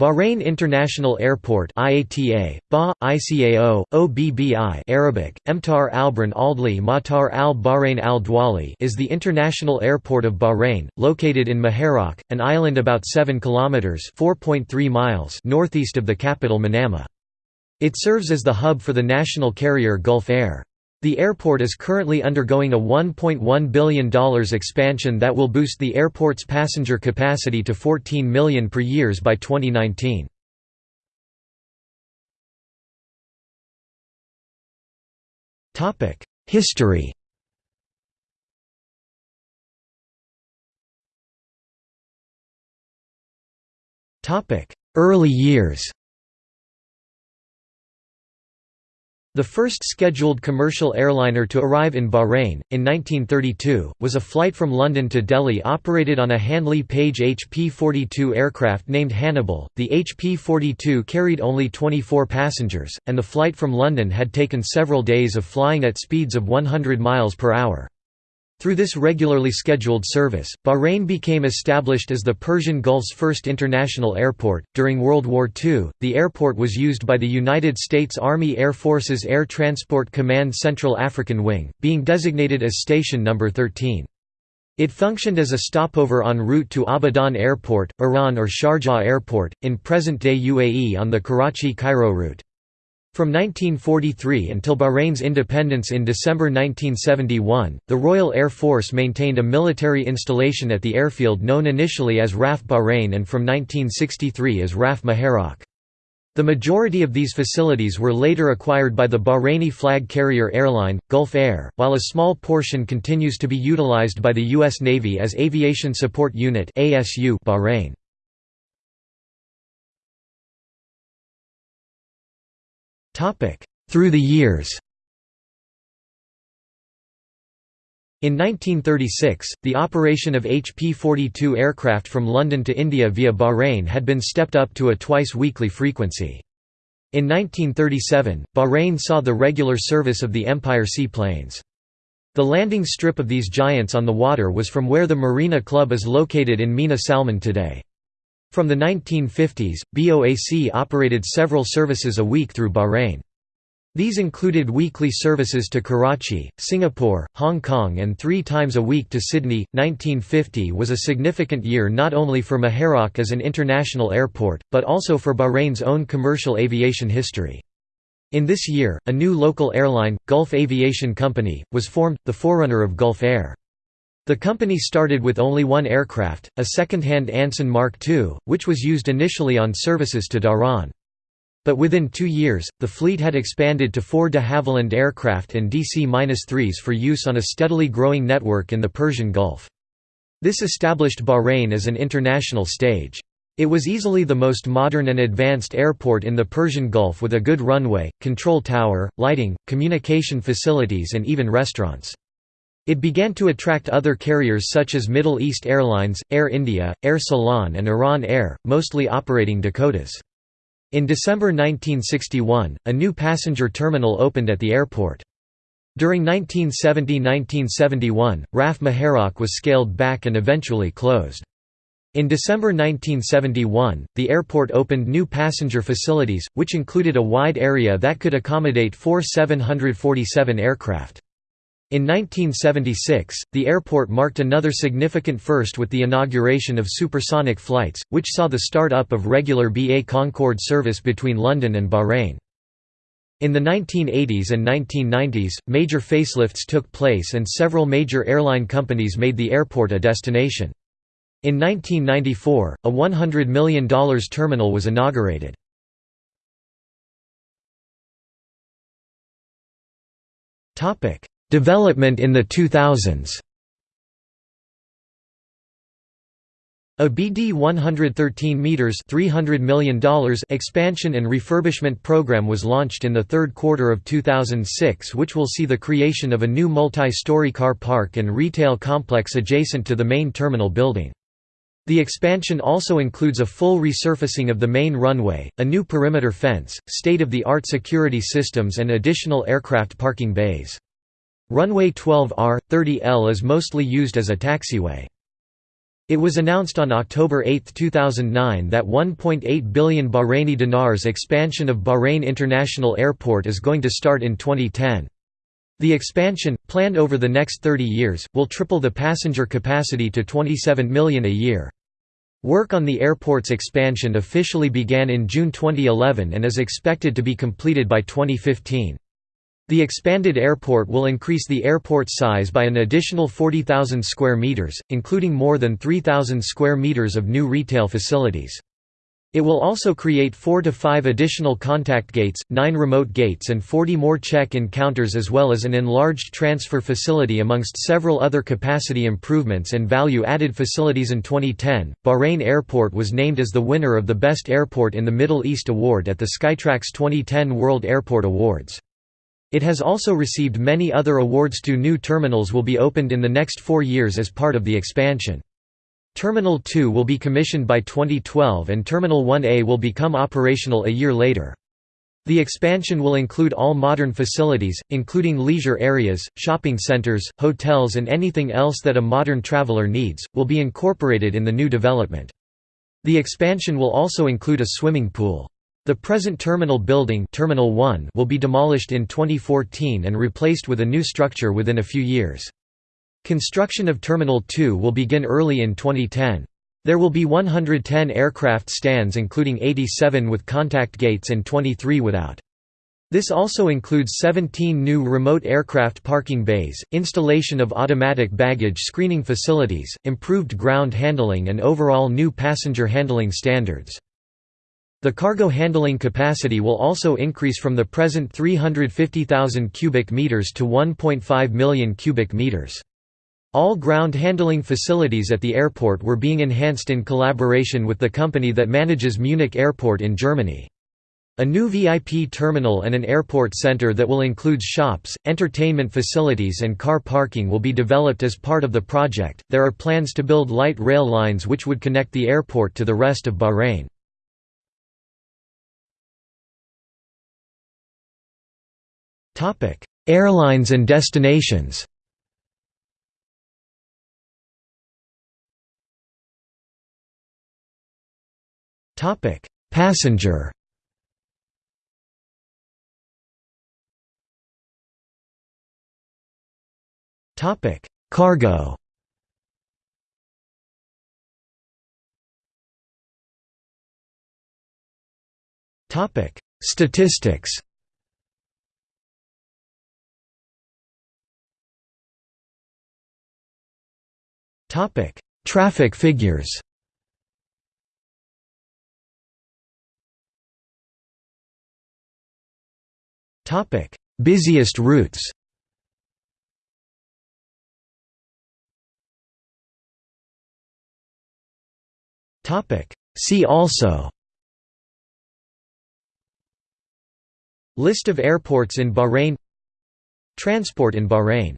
Bahrain International Airport IATA, BA, ICAO, OBBI Arabic, Emtar Albran Aldli Matar al Bahrain al Dwali is the international airport of Bahrain, located in Muharraq, an island about 7 kilometers (4.3 miles) northeast of the capital Manama. It serves as the hub for the national carrier Gulf Air. The airport is currently undergoing a $1.1 billion expansion that will boost the airport's passenger capacity to 14 million per years by 2019. History Early years The first scheduled commercial airliner to arrive in Bahrain, in 1932, was a flight from London to Delhi operated on a Handley Page HP-42 aircraft named Hannibal. The HP-42 carried only 24 passengers, and the flight from London had taken several days of flying at speeds of 100 miles per hour. Through this regularly scheduled service, Bahrain became established as the Persian Gulf's first international airport. During World War II, the airport was used by the United States Army Air Force's Air Transport Command Central African Wing, being designated as Station Number 13. It functioned as a stopover en route to Abadan Airport, Iran or Sharjah Airport, in present-day UAE on the Karachi-Cairo route. From 1943 until Bahrain's independence in December 1971, the Royal Air Force maintained a military installation at the airfield known initially as RAF Bahrain and from 1963 as RAF Muharraq. The majority of these facilities were later acquired by the Bahraini flag carrier airline, Gulf Air, while a small portion continues to be utilized by the U.S. Navy as Aviation Support Unit Bahrain. Through the years In 1936, the operation of HP-42 aircraft from London to India via Bahrain had been stepped up to a twice-weekly frequency. In 1937, Bahrain saw the regular service of the Empire seaplanes. The landing strip of these giants on the water was from where the Marina Club is located in Mina Salman today. From the 1950s, BOAC operated several services a week through Bahrain. These included weekly services to Karachi, Singapore, Hong Kong, and three times a week to Sydney. 1950 was a significant year not only for Muharraq as an international airport, but also for Bahrain's own commercial aviation history. In this year, a new local airline, Gulf Aviation Company, was formed, the forerunner of Gulf Air. The company started with only one aircraft, a second-hand Anson Mark II, which was used initially on services to Dhahran. But within two years, the fleet had expanded to four de Havilland aircraft and DC-3s for use on a steadily growing network in the Persian Gulf. This established Bahrain as an international stage. It was easily the most modern and advanced airport in the Persian Gulf with a good runway, control tower, lighting, communication facilities and even restaurants. It began to attract other carriers such as Middle East Airlines, Air India, Air Ceylon and Iran Air, mostly operating Dakotas. In December 1961, a new passenger terminal opened at the airport. During 1970–1971, RAF Muharraq was scaled back and eventually closed. In December 1971, the airport opened new passenger facilities, which included a wide area that could accommodate four 747 aircraft. In 1976, the airport marked another significant first with the inauguration of supersonic flights, which saw the start-up of regular BA Concorde service between London and Bahrain. In the 1980s and 1990s, major facelifts took place and several major airline companies made the airport a destination. In 1994, a $100 million terminal was inaugurated. Topic: Development in the 2000s A BD 113 meters $300 million expansion and refurbishment program was launched in the third quarter of 2006 which will see the creation of a new multi-story car park and retail complex adjacent to the main terminal building. The expansion also includes a full resurfacing of the main runway, a new perimeter fence, state-of-the-art security systems and additional aircraft parking bays. Runway 12R, 30L is mostly used as a taxiway. It was announced on October 8, 2009 that 1.8 billion Bahraini dinars expansion of Bahrain International Airport is going to start in 2010. The expansion, planned over the next 30 years, will triple the passenger capacity to 27 million a year. Work on the airport's expansion officially began in June 2011 and is expected to be completed by 2015. The expanded airport will increase the airport size by an additional 40,000 square meters, including more than 3,000 square meters of new retail facilities. It will also create 4 to 5 additional contact gates, 9 remote gates and 40 more check-in counters as well as an enlarged transfer facility amongst several other capacity improvements and value-added facilities in 2010. Bahrain Airport was named as the winner of the Best Airport in the Middle East award at the Skytrax 2010 World Airport Awards. It has also received many other awards. Two new terminals will be opened in the next four years as part of the expansion. Terminal 2 will be commissioned by 2012 and Terminal 1A will become operational a year later. The expansion will include all modern facilities, including leisure areas, shopping centers, hotels and anything else that a modern traveler needs, will be incorporated in the new development. The expansion will also include a swimming pool. The present terminal building terminal 1 will be demolished in 2014 and replaced with a new structure within a few years. Construction of Terminal 2 will begin early in 2010. There will be 110 aircraft stands including 87 with contact gates and 23 without. This also includes 17 new remote aircraft parking bays, installation of automatic baggage screening facilities, improved ground handling and overall new passenger handling standards. The cargo handling capacity will also increase from the present 350,000 cubic meters to 1.5 million cubic meters. All ground handling facilities at the airport were being enhanced in collaboration with the company that manages Munich Airport in Germany. A new VIP terminal and an airport center that will include shops, entertainment facilities, and car parking will be developed as part of the project. There are plans to build light rail lines which would connect the airport to the rest of Bahrain. Airlines and destinations. Topic: Passenger. Topic: Cargo. Topic: Statistics Topic: Traffic figures. Topic: Busiest routes. Topic: See also. List of airports in Bahrain Transport in Bahrain